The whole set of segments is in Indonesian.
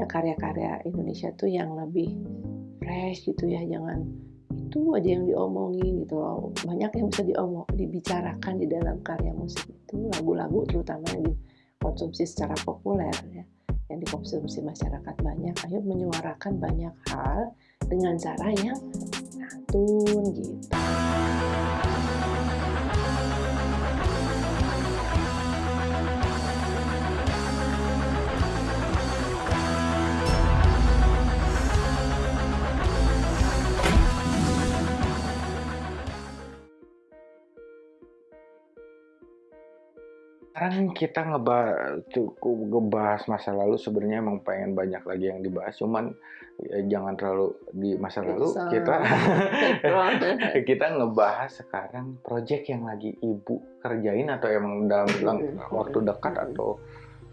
ada karya-karya Indonesia tuh yang lebih fresh gitu ya jangan itu aja yang diomongin gitu loh. Banyak yang bisa diomong dibicarakan di dalam karya musik itu lagu-lagu terutama yang dikonsumsi secara populer ya yang dikonsumsi masyarakat banyak ayo menyuarakan banyak hal dengan cara yang santun gitu Sekarang kita ngebahas cukup ngebahas masa lalu sebenarnya emang pengen banyak lagi yang dibahas. Cuman ya, jangan terlalu di masa lalu Bisa. kita kita ngebahas sekarang project yang lagi ibu kerjain atau emang dalam dalam Mm-mm. waktu dekat atau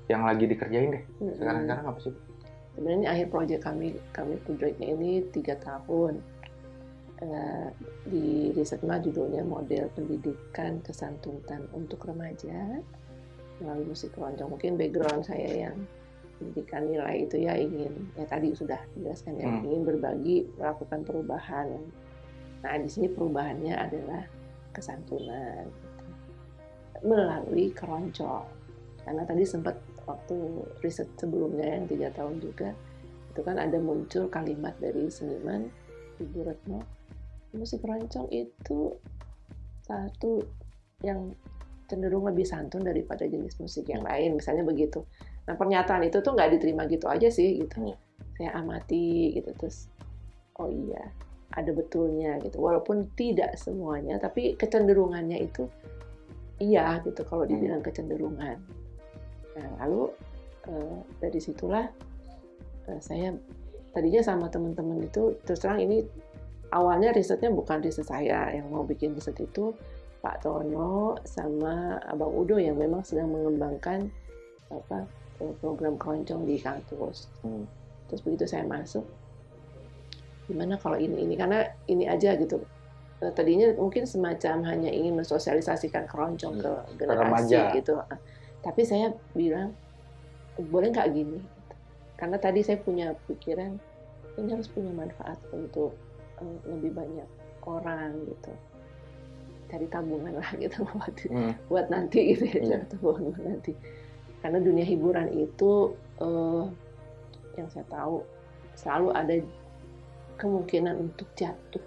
yang lagi dikerjain deh. Sekarang sekarang apa sih? Sebenarnya ini akhir proyek kami kami proyeknya ini tiga tahun. Eh, di risetma judulnya model pendidikan kesantunan untuk remaja melalui musik keroncong mungkin background saya yang pendidikan nilai itu ya ingin ya tadi sudah dijelaskan ya Hmm. ingin berbagi melakukan perubahan nah di sini perubahannya adalah kesantunan gitu. melalui keroncong karena tadi sempat waktu riset sebelumnya yang tiga tahun juga itu kan ada muncul kalimat dari seniman Ibu Retno musik keroncong itu satu yang cenderung lebih santun daripada jenis musik yang lain misalnya begitu. Nah pernyataan itu tuh nggak diterima gitu aja sih gitu. Iya. saya amati gitu. Terus oh iya ada betulnya gitu. Walaupun tidak semuanya tapi kecenderungannya itu iya gitu kalau dibilang kecenderungan. Nah lalu eh, dari situlah eh, saya tadinya sama teman-teman itu terus terang ini awalnya risetnya bukan riset saya yang mau bikin riset itu Pak Tono sama Abang Udo yang memang sedang mengembangkan apa program keroncong di kampus. Hmm. Terus begitu saya masuk, gimana kalau ini ini karena ini aja gitu. Eh, Tadinya mungkin semacam hanya ingin mensosialisasikan keroncong ke generasi gitu. Tapi saya bilang boleh nggak gini? Karena tadi saya punya pikiran ini harus punya manfaat untuk eh, lebih banyak orang gitu. Cari tabungan lah gitu buat Hmm. buat nanti gitu ya Iya. cari tabungan buat nanti. Karena dunia hiburan itu eh, yang saya tahu selalu ada kemungkinan untuk jatuh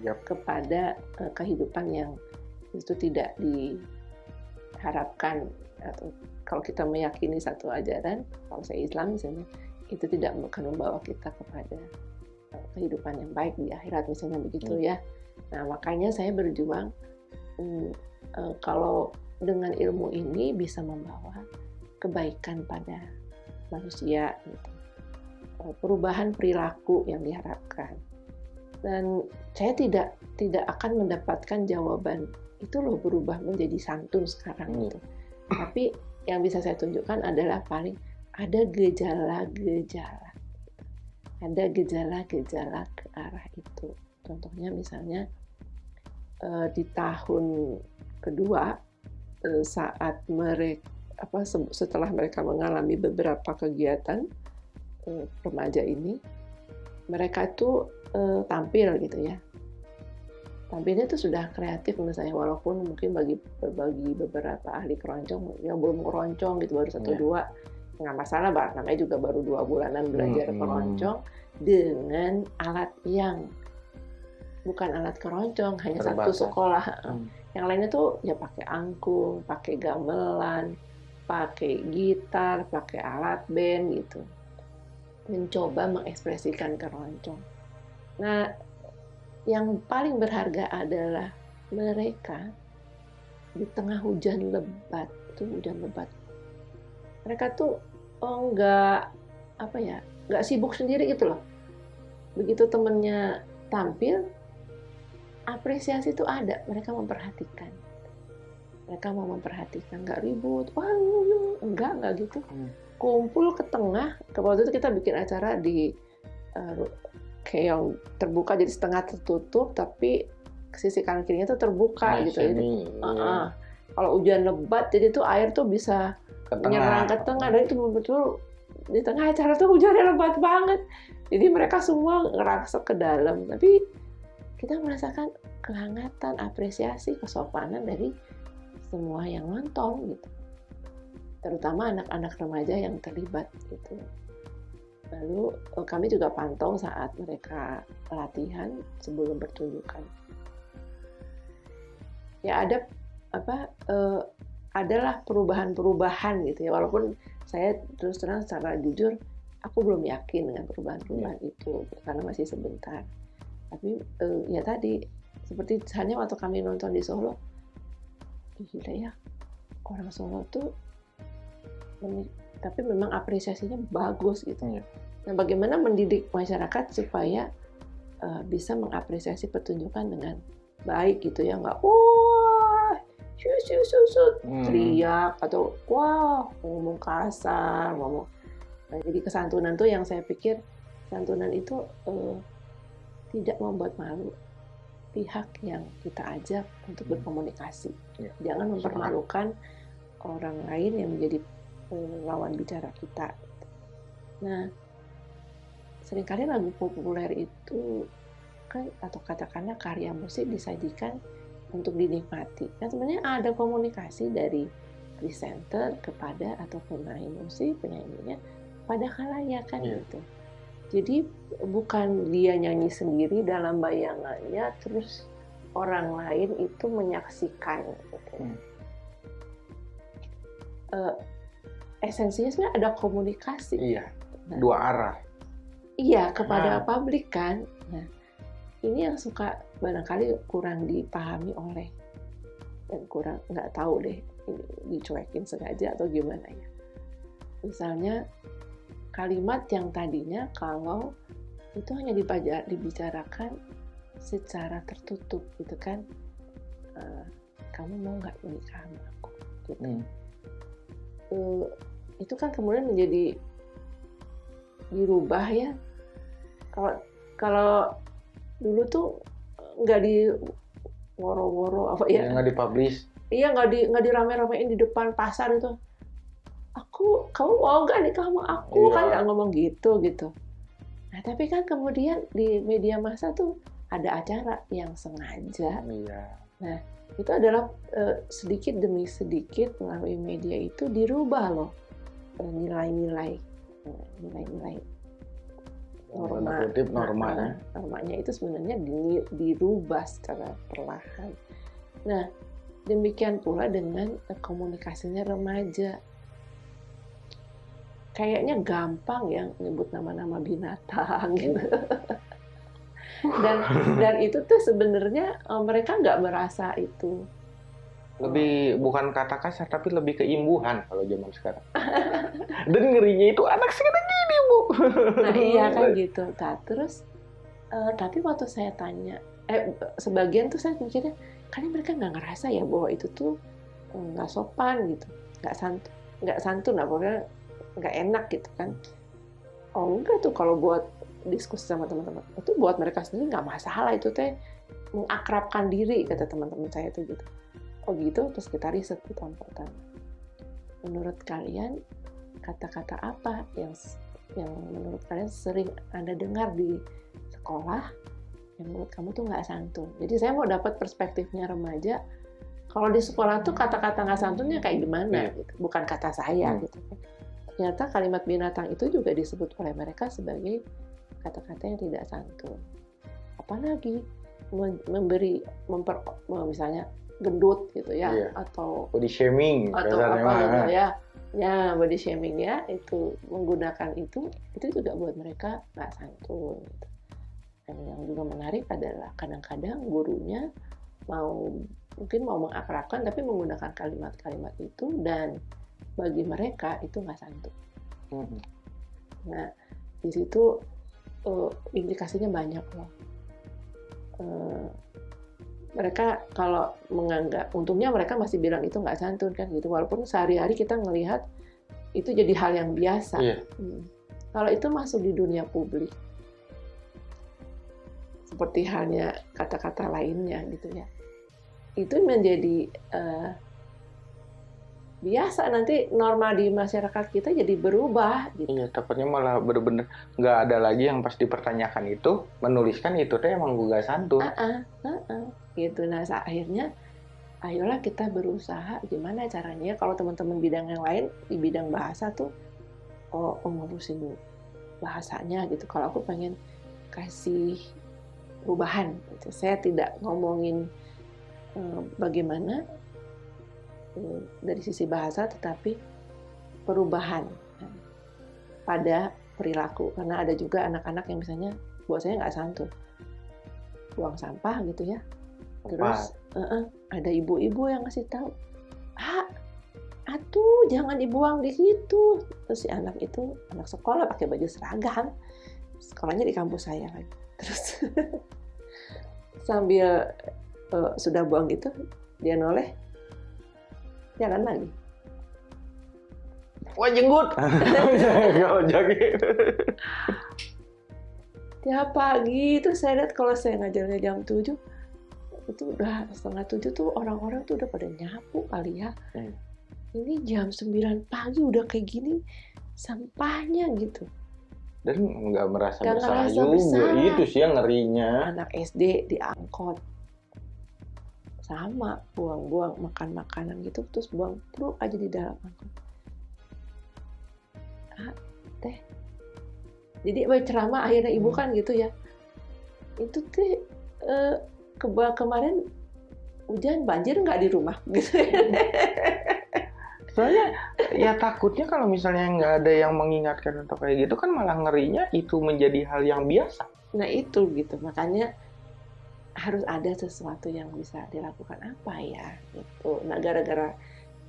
Yap. kepada eh, kehidupan yang itu tidak diharapkan atau kalau kita meyakini satu ajaran, kalau saya Islam misalnya, itu tidak akan membawa kita kepada eh, kehidupan yang baik di akhirat misalnya begitu Hmm. ya. Nah makanya saya berjuang hmm, eh, kalau dengan ilmu ini bisa membawa kebaikan pada manusia, gitu. Eh, perubahan perilaku yang diharapkan dan saya tidak tidak akan mendapatkan jawaban itu loh berubah menjadi santun sekarang Hmm. gitu. Tapi yang bisa saya tunjukkan adalah paling ada gejala-gejala. Ada gejala-gejala ke arah itu. Contohnya misalnya di tahun kedua eh, saat mereka apa se- setelah mereka mengalami beberapa kegiatan eh, remaja ini mereka itu eh, tampil gitu ya tampilnya itu sudah kreatif menurut saya walaupun mungkin bagi bagi beberapa ahli keroncong yang belum keroncong gitu baru satu Iya. dua nggak masalah namanya juga baru dua bulanan belajar Hmm. keroncong dengan alat yang bukan alat keroncong hanya satu Terbatas. sekolah. Hmm. yang lainnya tuh ya pakai angklung pakai gamelan pakai gitar pakai alat band gitu. Mencoba mengekspresikan keroncong. Nah yang paling berharga adalah mereka di tengah hujan lebat tuh hujan lebat. Mereka tuh oh nggak apa ya nggak sibuk sendiri gitu loh. Begitu temennya tampil apresiasi itu ada mereka memperhatikan. Mereka mau memperhatikan nggak ribut wah enggak enggak gitu. Hmm. kumpul ke tengah ke waktu itu kita bikin acara di ru- kayak yang terbuka jadi setengah tertutup tapi sisi kanan kirinya tuh terbuka Nah, gitu. Jadi ah, ah. kalau hujan lebat jadi tuh air tuh bisa ke menyerang ke tengah. Dan itu betul di tengah acara tuh hujannya lebat banget. Jadi mereka semua ngerasa ke dalam. Tapi kita merasakan kehangatan apresiasi kesopanan dari semua yang nonton gitu. Terutama anak-anak remaja yang terlibat gitu. Lalu eh, kami juga pantau saat mereka latihan sebelum pertunjukan ya ada apa uh, adalah perubahan-perubahan gitu ya. Walaupun saya terus terang secara jujur aku belum yakin dengan perubahan-perubahan ya. itu karena masih sebentar. Tapi uh, ya tadi seperti hanya waktu kami nonton di Solo gila ya orang Solo tuh tapi memang apresiasinya bagus gitu ya. Nah, bagaimana mendidik masyarakat supaya uh, bisa mengapresiasi pertunjukan dengan baik gitu ya, nggak wah shus shus shus hmm. teriak atau wah ngomong kasar, ngomong. Nah, jadi kesantunan tuh yang saya pikir santunan itu uh, tidak membuat malu pihak yang kita ajak untuk hmm. berkomunikasi. Ya. Jangan mempermalukan orang lain yang menjadi lawan bicara kita. Nah, sering kali lagu populer itu kan atau katakanlah karya musik disajikan untuk dinikmati. Nah, sebenarnya ada komunikasi dari presenter kepada atau pemain musik penyanyinya pada khalayak kan yeah. gitu. Jadi bukan dia nyanyi sendiri dalam bayangannya terus orang lain itu menyaksikan gitu. Hmm. Uh, esensinya sebenarnya ada komunikasi. Iya. Nah, dua arah. Iya kepada nah. publik kan. Nah ini yang suka barangkali kurang dipahami oleh dan kurang nggak tahu deh ini dicuekin sengaja atau gimana ya. Misalnya kalimat yang tadinya kalau itu hanya dibicarakan secara tertutup gitu kan uh, kamu mau nggak menikah sama aku? gitu. Hmm. Uh, itu kan kemudian menjadi dirubah ya. Kalau kalau dulu tuh nggak di woro-woro apa ya? Iya, nggak dipublish. Iya nggak di nggak dirame-ramein di depan pasar itu aku kamu mau nggak nih kamu aku? Iya. kan nggak ngomong gitu gitu. Nah tapi kan kemudian di media massa tuh ada acara yang sengaja. Iya. nah itu adalah uh, sedikit demi sedikit melalui media itu dirubah loh nilai-nilai nilai-nilai norma. Kutip normanya normanya itu sebenarnya dirubah secara perlahan. Nah demikian pula dengan komunikasinya remaja kayaknya gampang ya nyebut nama-nama binatang gitu. Dan dan itu tuh sebenarnya eh, mereka nggak merasa itu. Lebih bukan kata kasar tapi lebih keimbuhan kalau zaman sekarang. Dan ngerinya itu anak sekarang gini bu. Nah iya kan gitu. Nah, terus uh, tapi waktu saya tanya eh sebagian tuh saya mikirnya kalian mereka nggak ngerasa ya bahwa itu tuh eh, nggak sopan gitu nggak santun nggak santun lah pokoknya nggak enak gitu kan. Oh enggak tuh kalau buat diskusi sama teman-teman. Itu buat mereka sendiri nggak masalah itu teh. Mengakrabkan diri kata teman-teman saya tuh gitu. Oh gitu terus kita riset di tahun pertama. Menurut kalian kata-kata apa yang yang menurut kalian sering anda dengar di sekolah yang menurut kamu tuh nggak santun? Jadi saya mau dapat perspektifnya remaja kalau di sekolah tuh kata-kata nggak santunnya kayak gimana yeah. gitu. Bukan kata saya hmm. gitu kan ternyata kalimat binatang itu juga disebut oleh mereka sebagai kata-kata yang tidak santun apalagi memberi memper misalnya gendut gitu ya iya. atau body shaming atau apa gitu ya ya body shaming ya itu menggunakan itu itu juga buat mereka nggak santun gitu. dan yang juga menarik adalah kadang-kadang gurunya mau mungkin mau mengakrabkan tapi menggunakan kalimat-kalimat itu dan bagi mereka itu nggak santun mm-hmm. nah di situ uh, implikasinya banyak loh uh, mereka kalau menganggap untungnya mereka masih bilang itu nggak santun kan gitu walaupun sehari-hari kita ngelihat itu jadi hal yang biasa iya. hmm. kalau itu masuk di dunia publik seperti halnya kata-kata lainnya gitu ya itu menjadi uh, biasa nanti norma di masyarakat kita jadi berubah gitu. Iya, takutnya malah bener-bener nggak ada lagi yang pas dipertanyakan itu menuliskan itu teh emang gugah santun. Uh-uh, uh-uh, gitu. Nah, akhirnya ayolah kita berusaha gimana caranya kalau teman-teman bidang yang lain di bidang bahasa tuh oh, oh ngurusin bahasanya gitu. Kalau aku pengen kasih perubahan gitu. Saya tidak ngomongin uh, bagaimana dari sisi bahasa tetapi perubahan kan, pada perilaku. Karena ada juga anak-anak yang misalnya buat saya nggak santun buang sampah gitu ya. Terus uh -uh, ada ibu-ibu yang ngasih tahu ah atuh jangan dibuang di situ. Terus si anak itu anak sekolah pakai baju seragam sekolahnya di kampus saya lagi terus sambil uh, sudah buang gitu dia noleh jalan lagi. Wah jenggut tiap pagi itu saya lihat kalau saya ngajarnya jam 7 itu udah setengah tujuh tuh orang-orang tuh udah pada nyapu kali ya. Hmm. ini jam 9 pagi udah kayak gini sampahnya gitu. Dan nggak merasa gak bersalah juga. besar. itu sih yang ngerinya. Anak SD diangkot sama buang-buang makan makanan gitu terus buang truk aja di dalam angkot ah, teh. Jadi ceramah akhirnya ibu hmm. kan gitu ya. Itu teh eh, ke kemarin hujan banjir nggak di rumah gitu. Soalnya ya takutnya kalau misalnya nggak ada yang mengingatkan atau kayak gitu kan malah ngerinya itu menjadi hal yang biasa. Nah itu gitu. Makanya harus ada sesuatu yang bisa dilakukan apa ya itu nah gara-gara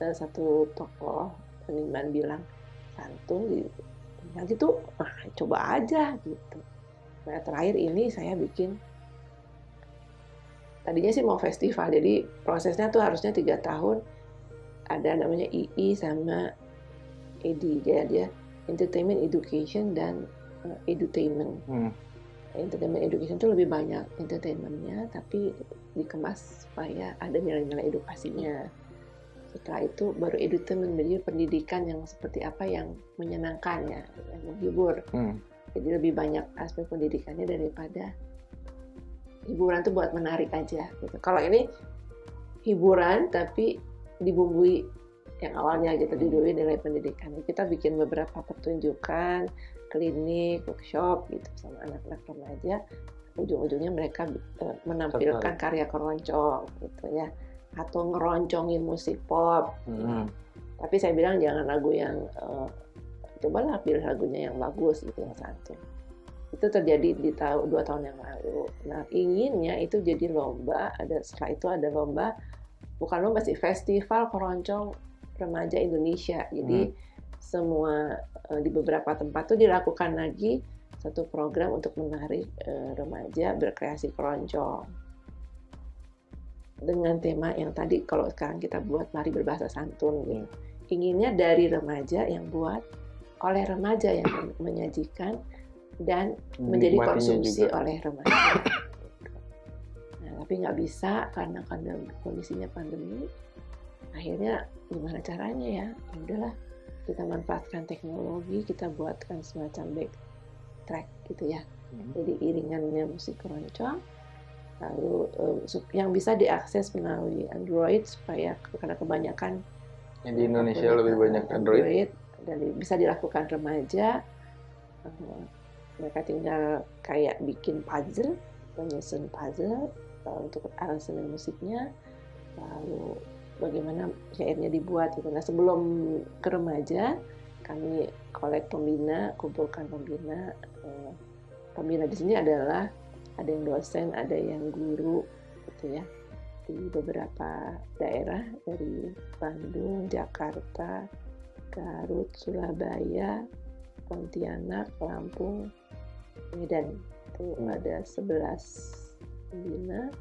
uh, satu tokoh seniman bilang santun ya gitu nah, coba aja gitu. Nah terakhir ini saya bikin tadinya sih mau festival jadi prosesnya tuh harusnya tiga tahun. Ada namanya II sama EDI jadi dia entertainment education dan uh, edutainment. Hmm entertainment education itu lebih banyak entertainmentnya tapi dikemas supaya ada nilai-nilai edukasinya setelah itu baru edutainment jadi pendidikan yang seperti apa yang menyenangkan ya yang menghibur hmm. jadi lebih banyak aspek pendidikannya daripada hiburan tuh buat menarik aja gitu kalau ini hiburan tapi dibumbui yang awalnya gitu hmm. dibumbui nilai pendidikan kita bikin beberapa pertunjukan klinik, workshop gitu sama anak-anak remaja, ujung-ujungnya mereka uh, menampilkan karya keroncong gitu ya, atau ngeroncongin musik pop. Hmm. Tapi saya bilang jangan lagu yang uh, cobalah pilih lagunya yang bagus gitu yang satu. Itu terjadi di tahun dua tahun yang lalu. Nah inginnya itu jadi lomba. Ada setelah itu ada lomba, bukan lomba sih festival keroncong remaja Indonesia. Jadi hmm semua di beberapa tempat tuh dilakukan lagi satu program untuk menarik uh, remaja berkreasi keroncong dengan tema yang tadi kalau sekarang kita buat mari berbahasa santun gitu. Inginnya dari remaja yang buat oleh remaja yang menyajikan dan menjadi konsumsi juga. oleh remaja. Nah, tapi nggak bisa karena karena kondisinya pandemi. Akhirnya gimana caranya ya? ya udahlah kita manfaatkan teknologi kita buatkan semacam back track gitu ya. Hmm. jadi iringannya musik keroncong. Lalu uh, yang bisa diakses melalui Android supaya karena kebanyakan yang di Indonesia lebih banyak Android, Android. dan bisa dilakukan remaja uh, mereka tinggal kayak bikin puzzle menyusun puzzle uh, untuk aransemen musiknya. Lalu bagaimana syairnya dibuat gitu. Nah sebelum ke remaja kami kolek pembina, kumpulkan pembina. Eh, pembina di sini adalah ada yang dosen, ada yang guru, gitu ya di beberapa daerah dari Bandung, Jakarta, Garut, Surabaya, Pontianak, Lampung, Medan. Itu ada 11 pembina.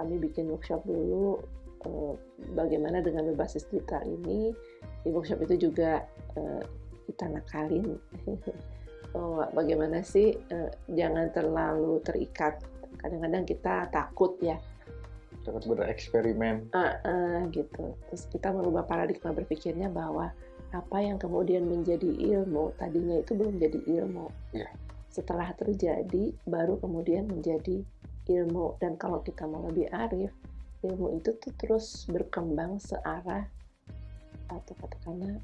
Kami bikin workshop dulu Eh, bagaimana dengan berbasis digital ini di workshop itu juga uh, kita nakalin oh, bagaimana sih uh, jangan terlalu terikat kadang-kadang kita takut ya Cepat bereksperimen. Uh, uh, gitu. Terus kita merubah paradigma berpikirnya bahwa apa yang kemudian menjadi ilmu tadinya itu belum jadi ilmu. Yeah. Setelah terjadi baru kemudian menjadi ilmu dan kalau kita mau lebih arif ilmu itu tuh terus berkembang searah atau katakanlah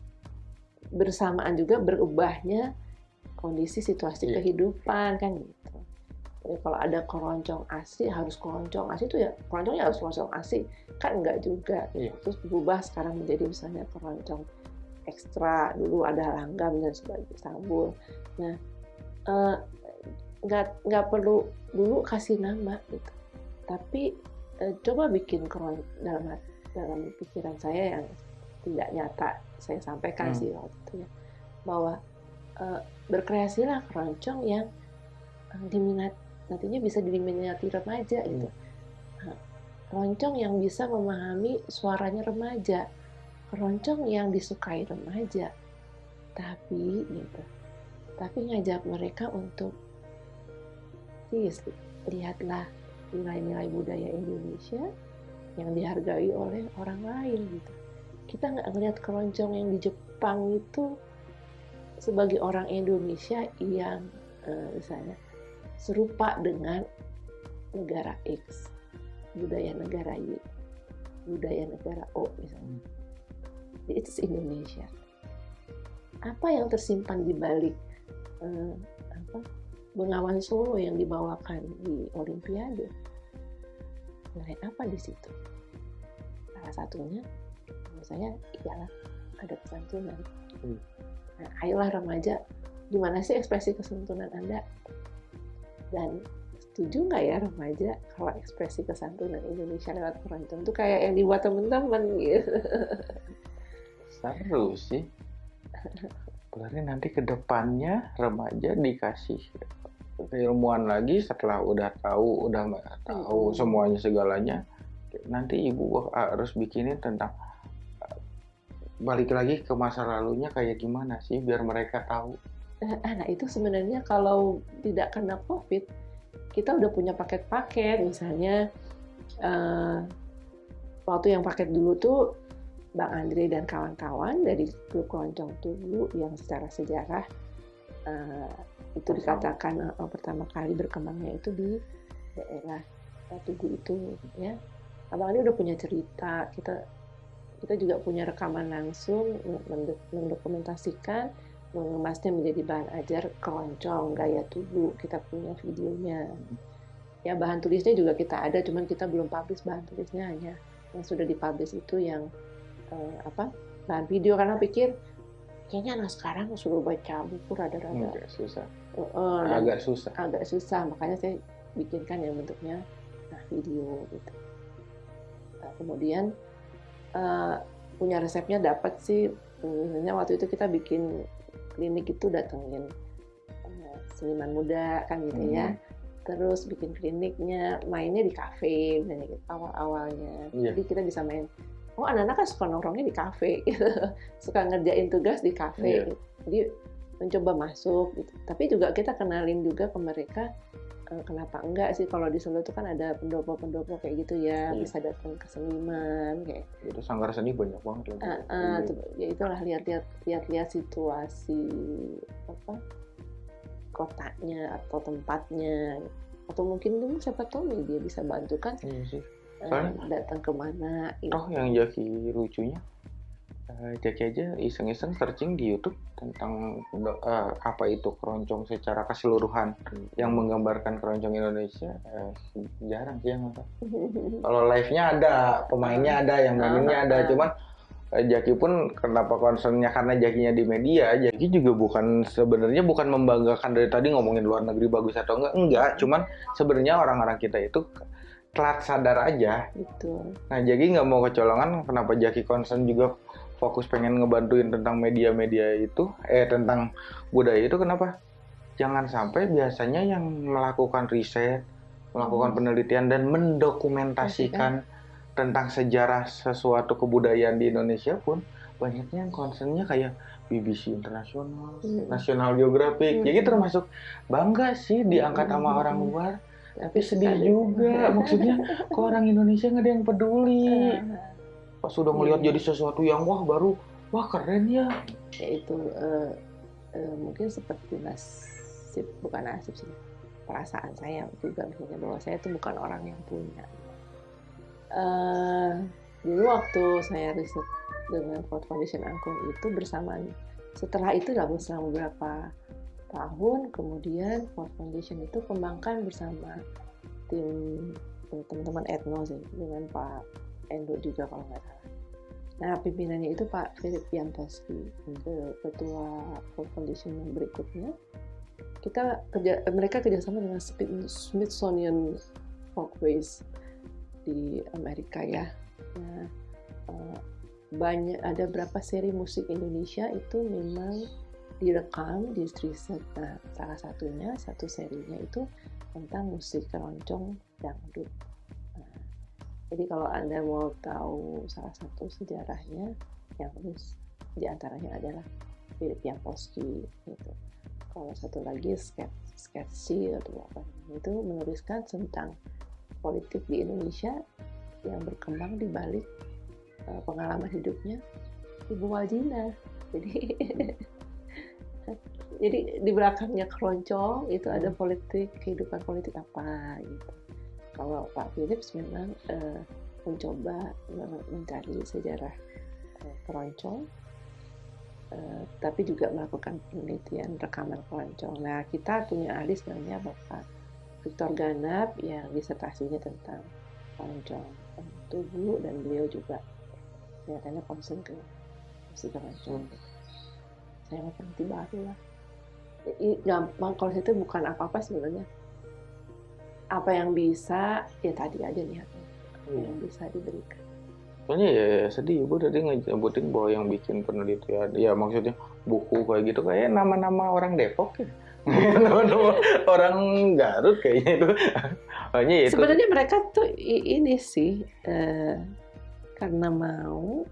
bersamaan juga berubahnya kondisi situasi yeah. kehidupan kan gitu. Jadi kalau ada keroncong asli harus keroncong asli itu ya keroncongnya harus keroncong asli kan enggak juga. Yeah. Terus berubah sekarang menjadi misalnya keroncong ekstra dulu ada langgam dan sebagainya sabun. Nah eh, nggak nggak perlu dulu kasih nama gitu. Tapi eh, coba bikin keroncong dalam dalam pikiran saya yang tidak nyata saya sampaikan hmm. sih waktu itu ya bahwa uh, berkreasilah keroncong yang uh, diminat nantinya bisa diminati remaja hmm. gitu nah, keroncong yang bisa memahami suaranya remaja keroncong yang disukai remaja tapi gitu tapi ngajak mereka untuk please lihatlah nilai-nilai budaya Indonesia yang dihargai oleh orang lain gitu kita nggak ngelihat keroncong yang di Jepang itu sebagai orang Indonesia yang uh, misalnya serupa dengan negara X, budaya negara Y, budaya negara O misalnya. Itu Indonesia. Apa yang tersimpan di balik uh, apa Bengawan Solo yang dibawakan di Olimpiade? Nilai apa di situ? Salah satunya saya iyalah ada kesantunan hmm. nah ayolah remaja gimana sih ekspresi kesantunan anda dan setuju nggak ya remaja kalau ekspresi kesantunan Indonesia lewat keroncong itu kayak yang dibuat temen-temen gitu seru sih berarti nanti ke depannya remaja dikasih keilmuan lagi setelah udah tahu udah tahu hmm. semuanya segalanya nanti ibu harus bikinin tentang balik lagi ke masa lalunya kayak gimana sih biar mereka tahu. Eh, nah itu sebenarnya kalau tidak kena COVID, kita udah punya paket-paket misalnya uh, waktu yang paket dulu tuh Bang Andre dan kawan-kawan dari grup keroncong Tugu yang secara sejarah uh, itu dikatakan uh, pertama kali berkembangnya itu di daerah Tugu itu ya. Abang Andre udah punya cerita kita kita juga punya rekaman langsung mendokumentasikan mengemasnya menjadi bahan ajar keroncong gaya tubuh kita punya videonya. Ya bahan tulisnya juga kita ada cuman kita belum publish bahan tulisnya. Hanya yang sudah dipublish itu yang uh, apa bahan video. Karena pikir kayaknya anak sekarang suruh baca buku rada-rada. Agak susah. Uh, agak susah. Agak susah makanya saya bikinkan yang bentuknya nah video gitu. Nah, kemudian uh, punya resepnya dapat sih. Misalnya waktu itu kita bikin klinik itu datengin uh, seniman muda kan gitu ya. hmm. ya terus bikin kliniknya mainnya di kafe misalnya gitu, awal awalnya yeah. jadi kita bisa main oh anak-anak kan suka nongkrongnya di kafe gitu. suka ngerjain tugas di kafe yeah. gitu. jadi mencoba masuk gitu tapi juga kita kenalin juga ke mereka Eh, kenapa enggak sih kalau di Solo itu kan ada pendopo-pendopo kayak gitu ya iya. bisa datang ke seniman kayak itu sanggar seni banyak banget lagi uh, uh, ya itulah lihat-lihat lihat-lihat situasi apa kotanya atau tempatnya atau mungkin siapa tahu nih dia bisa bantu kan iya sih. Uh, datang ke mana oh yang jadi lucunya? Uh, Jaki aja iseng-iseng searching di YouTube tentang uh, apa itu keroncong secara keseluruhan yang menggambarkan keroncong Indonesia. Uh, jarang sih yang apa. Kalau live-nya ada, pemainnya ada, yang mainnya ada, cuman Jaki pun kenapa concernnya? Karena Jakinya di media, Jaki juga bukan sebenarnya bukan membanggakan dari tadi ngomongin luar negeri bagus atau enggak, enggak, cuman sebenarnya orang-orang kita itu telat sadar aja. Betul. Nah, Jaki nggak mau kecolongan, kenapa Jaki concern juga fokus pengen ngebantuin tentang media-media itu, eh tentang budaya itu kenapa? Jangan sampai biasanya yang melakukan riset, melakukan hmm. penelitian dan mendokumentasikan hmm. tentang sejarah sesuatu kebudayaan di Indonesia pun banyaknya yang concernnya kayak BBC Internasional, hmm. National Geographic. Hmm. Jadi termasuk bangga sih diangkat sama hmm. orang luar tapi sedih juga. Maksudnya kok orang Indonesia nggak ada yang peduli? Pas sudah melihat Iya. jadi sesuatu yang wah baru wah keren ya. Ya itu eh, eh, mungkin seperti nasib bukan nasib sih perasaan saya juga misalnya bahwa saya itu bukan orang yang punya. Eh, dulu waktu saya riset dengan Ford Foundation Angkung itu bersamaan. Setelah itu dalam selama beberapa tahun kemudian Ford Foundation itu kembangkan bersama tim eh, teman-teman etno sih dengan Pak Endo juga kalau nggak salah. Nah pimpinannya itu Pak Philip Yantoski, ke- ketua Ford Foundation yang berikutnya. Kita kerja, mereka kerjasama dengan Smith- Smithsonian Folkways di Amerika ya. Nah, eh, banyak ada berapa seri musik Indonesia itu memang direkam di riset. Nah, salah satunya satu serinya itu tentang musik keroncong dangdut. Nah, jadi kalau anda mau tahu salah satu sejarahnya, yang terus di antaranya adalah Philip Yankowski gitu. Kalau satu lagi Sket Sketchy atau apa itu menuliskan tentang politik di Indonesia yang berkembang di balik uh, pengalaman hidupnya Ibu Waldina. Jadi jadi di belakangnya keroncong itu ada politik kehidupan politik apa gitu. Kalau Pak Philips memang uh, mencoba men- mencari sejarah uh, keroncong, uh, tapi juga melakukan penelitian rekaman keroncong. Nah kita punya ahli sebenarnya Bapak Victor Ganap yang disertasinya tentang keroncong tubuh dan beliau juga kelihatannya concern ke musik keroncong. Saya mau peneliti baru lah. Gampang kalau itu bukan apa-apa sebenarnya apa yang bisa ya tadi aja niatnya apa Iya. yang bisa diberikan Soalnya ya sedih ibu tadi ngesebutin bahwa yang bikin penelitian, ya maksudnya buku kayak gitu kayak nama-nama orang Depok ya, nama-nama orang Garut kayaknya itu. Hanya itu. sebenarnya mereka tuh ini sih eh, karena mau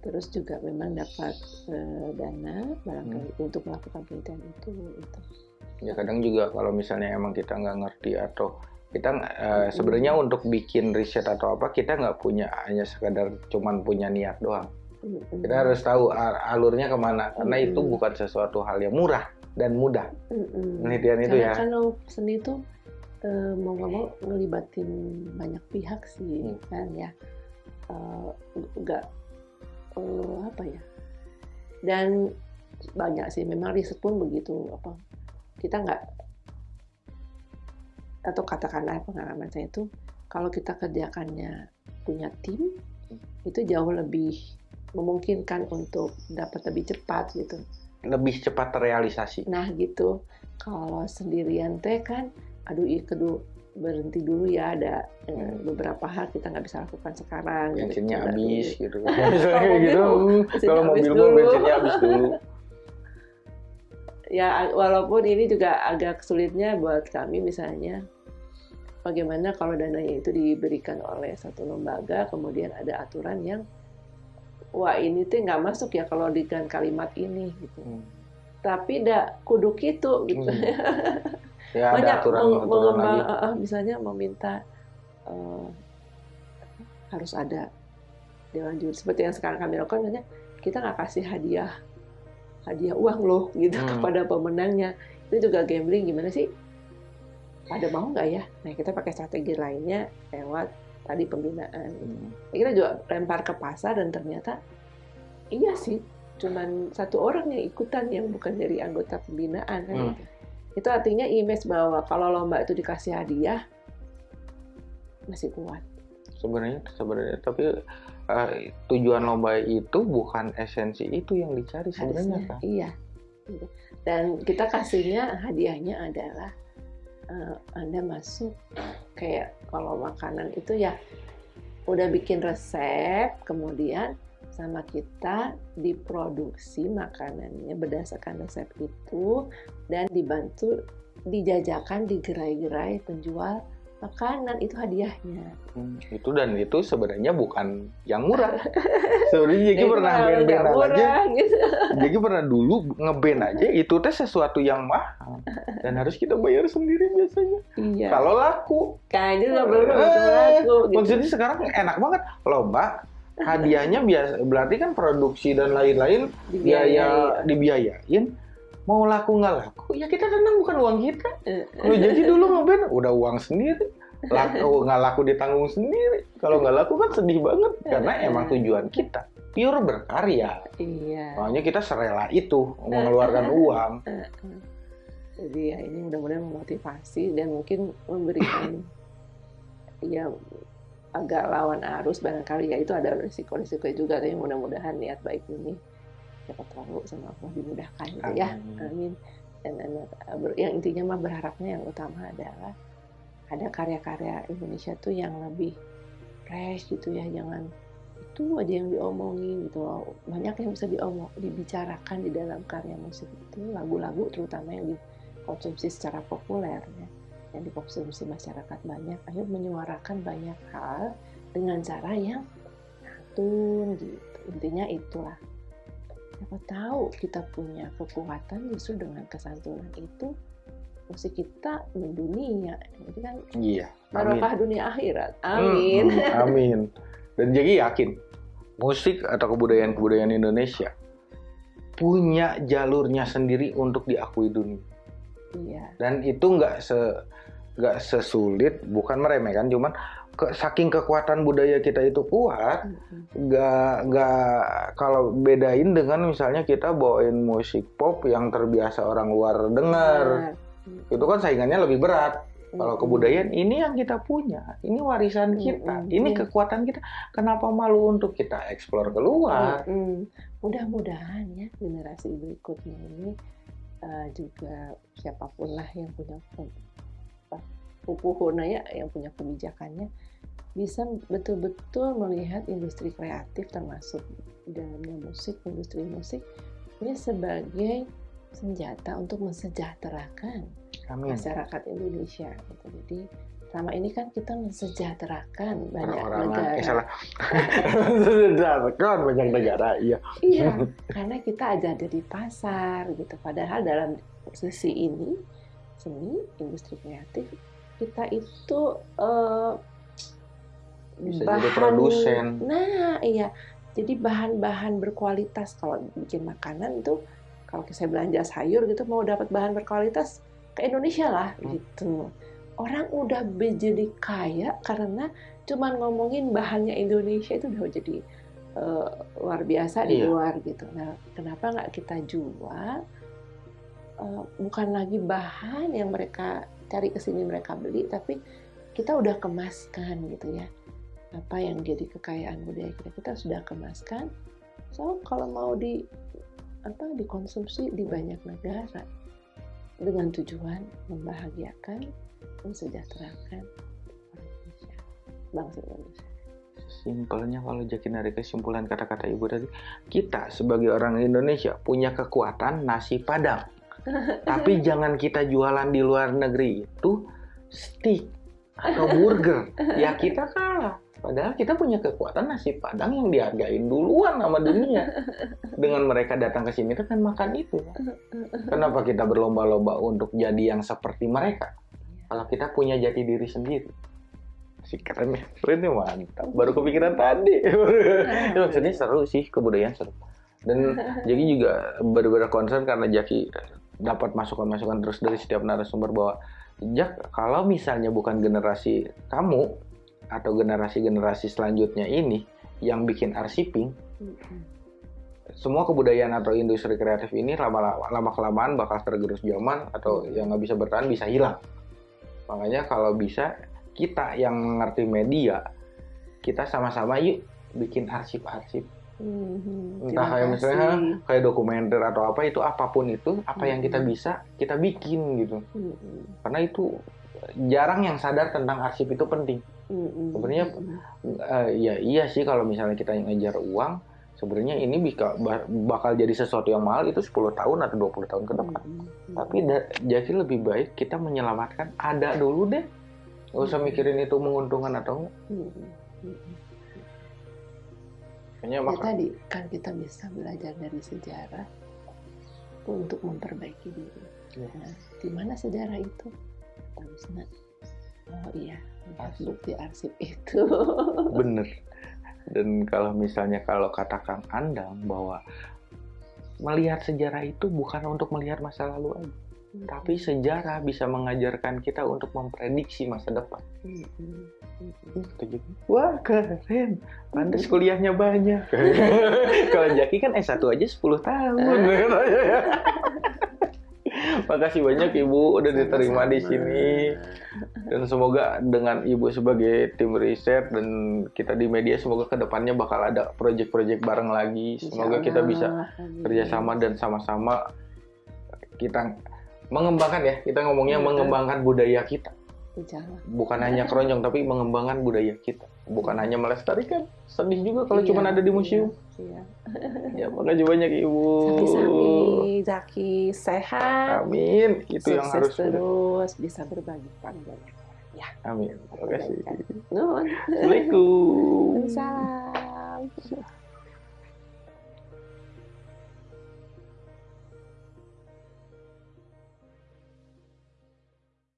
terus juga memang dapat eh, dana barangkali untuk melakukan penelitian itu gitu. Ya kadang juga kalau misalnya emang kita nggak ngerti atau kita eh, sebenarnya untuk bikin riset atau apa kita nggak punya hanya sekadar cuman punya niat doang. Mm-mm. Kita harus tahu al- alurnya ke mana karena itu Mm-mm. bukan sesuatu hal yang murah dan mudah Mm-mm. penelitian itu Karena ya. kalau seni itu eh, mau nggak mau ngelibatin banyak pihak sih Hmm. kan ya nggak eh, apa ya? Dan banyak sih memang riset pun begitu apa kita nggak atau katakanlah pengalaman saya itu kalau kita kerjakannya punya tim itu jauh lebih memungkinkan untuk dapat lebih cepat gitu. Lebih cepat terrealisasi. Nah gitu, kalau sendirian teh kan, aduh iya kedu berhenti dulu ya ada eh, Hmm. beberapa hal kita nggak bisa lakukan sekarang. gitu. bensinnya Tunda habis gitu. Misalnya kayak gitu. mobil, "Hmm, bensinnya Kalau habis mobil dulu." bensinnya habis dulu. Ya walaupun ini juga agak sulitnya buat kami misalnya bagaimana kalau dananya itu diberikan oleh satu lembaga kemudian ada aturan yang wah ini tuh nggak masuk ya kalau dengan kalimat ini gitu. Hmm. Tapi dak kudu gitu gitu. Hmm. Ya ada banyak aturan meng- aturan mengembang lagi. eh, misalnya meminta eh, harus ada dewan juri seperti yang sekarang kami lakukan misalnya kita nggak kasih hadiah hadiah uang loh gitu Hmm. kepada pemenangnya itu juga gambling gimana sih pada mau nggak ya nah kita pakai strategi lainnya lewat tadi pembinaan Hmm. kita juga lempar ke pasar dan ternyata iya sih cuman satu orang yang ikutan yang bukan dari anggota pembinaan kan Hmm. Itu artinya image bahwa kalau lomba itu dikasih hadiah masih kuat. Sebenarnya sebenarnya. Tapi eh, tujuan lomba itu bukan esensi itu yang dicari sebenarnya kan. iya. Dan kita kasihnya hadiahnya adalah eh, anda masuk kayak kalau makanan itu ya udah bikin resep kemudian sama kita diproduksi makanannya berdasarkan resep itu dan dibantu dijajakan di gerai-gerai penjual makanan itu hadiahnya. Hmm, itu dan itu sebenarnya bukan yang murah. sebenarnya Jeki Itu pernah malah band nggak aja. gitu. Jeki pernah dulu ngeband aja itu teh sesuatu yang mahal dan harus kita bayar sendiri biasanya. Iya. Kalau laku. Kan itu nggak perlu Eh, laku. Gitu. Maksudnya sekarang enak banget lomba hadiahnya biasa berarti kan produksi dan lain-lain biaya dibiayain mau laku nggak laku ya kita tenang bukan uang kita Kalau jadi dulu ngeband udah uang sendiri. Laku nggak laku ditanggung sendiri. Kalau nggak laku kan sedih banget karena emang tujuan kita pure berkarya. Iya. Makanya kita serela itu mengeluarkan uang. Jadi ya ini mudah-mudahan memotivasi dan mungkin memberikan ya agak lawan arus barangkali ya itu ada risiko-risiko juga tapi mudah-mudahan niat baik ini dapat tahu sama Allah dimudahkan gitu ya. Amin. dan, dan, ber- yang intinya mah berharapnya yang utama adalah ada karya-karya Indonesia tuh yang lebih fresh gitu ya jangan itu aja yang diomongin gitu loh. Banyak yang bisa diomong dibicarakan di dalam karya musik itu lagu-lagu terutama yang dikonsumsi secara populer ya yang dikonsumsi masyarakat banyak ayo menyuarakan banyak hal dengan cara yang santun gitu intinya itulah siapa tahu kita punya kekuatan justru dengan kesantunan itu musik kita mendunia jadi kan Iya. Amin. barokah dunia akhirat amin Hmm, hmm, amin. Dan jadi yakin musik atau kebudayaan-kebudayaan Indonesia punya jalurnya sendiri untuk diakui dunia. iya dan itu nggak se nggak sesulit bukan meremehkan cuman ke, saking kekuatan budaya kita itu kuat nggak nggak kalau bedain dengan misalnya kita bawain musik pop yang terbiasa orang luar dengar. Itu kan saingannya lebih berat. Kalau kebudayaan ini yang kita punya ini warisan kita ini kekuatan kita. Kenapa malu untuk kita eksplor keluar? Mudah-mudahan ya generasi berikutnya ini eh, juga siapa pun lah yang punya apa, pupuhuna ya yang punya kebijakannya bisa betul-betul melihat industri kreatif termasuk dalamnya musik industri musik ini sebagai senjata untuk mensejahterakan amin masyarakat Indonesia gitu. Jadi selama ini kan kita mensejahterakan banyak orang-orang negara. eh, salah banyak negara iya Iya, karena kita aja ada di pasar gitu. Padahal dalam sisi ini seni, industri kreatif kita itu eh, Bisa jadi produsen. Nah, iya. Jadi bahan-bahan berkualitas kalau bikin makanan itu kalau saya belanja sayur gitu mau dapat bahan berkualitas ke Indonesia lah Hmm. gitu. Orang udah jadi kaya karena cuman ngomongin bahannya Indonesia itu udah jadi eh, luar biasa di Iya. luar gitu. Nah, kenapa nggak kita jual eh, bukan lagi bahan yang mereka cari ke sini mereka beli, tapi kita udah kemaskan gitu ya. Apa yang jadi kekayaan budaya kita kita sudah kemaskan. So kalau mau di apa dikonsumsi di banyak negara dengan tujuan membahagiakan, mensejahterakan Indonesia, bangsa Indonesia. Simpelnya kalau Jaki narik kesimpulan kata-kata ibu tadi, kita sebagai orang Indonesia punya kekuatan nasi padang. Tapi jangan kita jualan di luar negeri itu steak atau burger. Ya kita kalah. Padahal kita punya kekuatan nasi padang yang dihargain duluan sama dunia. Dengan mereka datang ke sini kan makan itu. Kenapa kita berlomba-lomba untuk jadi yang seperti mereka? Kalau kita punya jati diri sendiri. Si keren ya, keren ya mantap. Baru kepikiran tadi. Itu maksudnya seru sih, kebudayaan seru. Dan Jaki juga benar-benar concern karena Jaki dapat masukan-masukan terus dari setiap narasumber bahwa Jak, kalau misalnya bukan generasi kamu atau generasi-generasi selanjutnya ini yang bikin arsiping, semua kebudayaan atau industri kreatif ini lama lama kelamaan bakal tergerus zaman atau yang nggak bisa bertahan bisa hilang. Makanya kalau bisa kita yang ngerti media, kita sama-sama yuk bikin arsip-arsip. Mhm. Entah kayak misalnya kayak dokumenter atau apa itu apa pun itu apa yang kita Hmm. bisa kita bikin gitu. Mhm. Karena itu jarang yang sadar tentang arsip itu penting. Mhm. Sebenarnya Eh, ya iya sih kalau misalnya kita ngejar uang sebenarnya ini bisa ba- bakal jadi sesuatu yang mahal itu 10 tahun atau 20 tahun ke depan. Mhm. Tapi jadi lebih baik kita menyelamatkan ada dulu deh. Gak usah mikirin itu menguntungkan atau enggak. Hmm, Ya tadi kan kita bisa belajar dari sejarah untuk memperbaiki diri. Iya. Nah, di mana sejarah itu? Harusnya oh iya, Arsip. bukti arsip itu. bener. Dan kalau misalnya kalau kata Kang Andang bahwa melihat sejarah itu bukan untuk melihat masa lalu aja, tapi sejarah bisa mengajarkan kita untuk memprediksi masa depan. Hmm, hmm, hmm. Hmm, Wah keren, pantas kuliahnya banyak. Kalau Jaki kan S1 aja 10 tahun. Makasih banyak Ibu udah diterima di Sama-sama. sini. Dan semoga dengan Ibu sebagai tim riset dan kita di media semoga ke depannya bakal ada proyek-proyek bareng lagi. Semoga kita bisa kerjasama dan sama-sama kita mengembangkan ya. Kita ngomongnya Iya. mengembangkan budaya kita. Berjalan. bukan hanya keroncong tapi mengembangkan budaya kita. Bukan hanya melestarikan. Sedih juga kalau cuma Iya, ada di museum. Iya. ya makasih banyak ibu. Sami-sami, Zaki sehat, amin. Itu yang harus sukses terus, bisa berbagi banyak. amin. Terima kasih. Assalamualaikum. Salam.